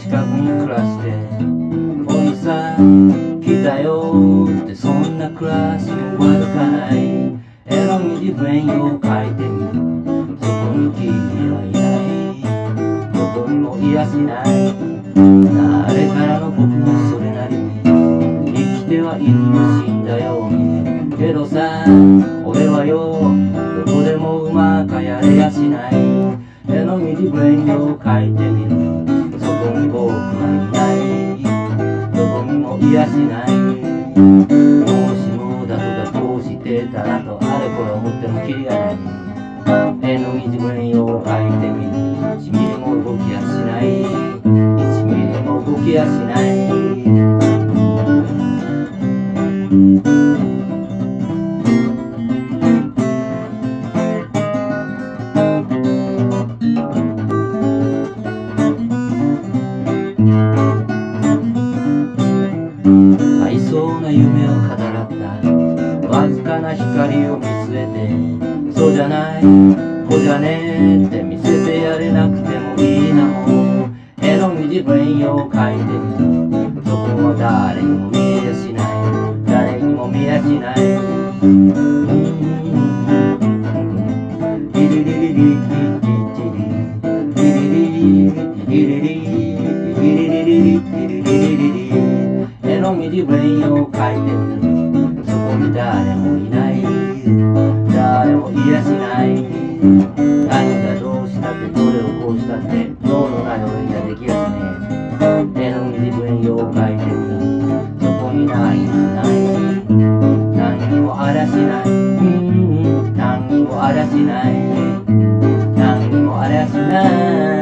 近くに暮らしておじさん来たよってそんな暮らしも悪かない。絵の具自分を描いてみる。そこに君はいない。どこにもいやしない。誰からの僕もそれなりに死んだよけどさ俺はよどこでもうまくやれやしない。絵の具自分を描いてみる。そこに僕はいない。どこにもいやしない。もしもだとかこうしてたらとあれこれ思ってもキリがない。絵の具自分を描いてみる。1ミリも動きやしない。1ミリも動きやしない。な夢を語らったわずかな光を見据えてそうじゃない。こじゃねえって見せてやれなくてもいいな。もう絵の具自分を描いてみるそこは誰にも絵の具自分を描い。てるそこに誰もい。ない。誰もい。やしない。何がどうしたってどれをこうしたってどうのない。俺にはできやしねえ絵の具自分を描い。てみるそこにない。ない。何にもあらしない。何にもあらしない。何にもあらしない。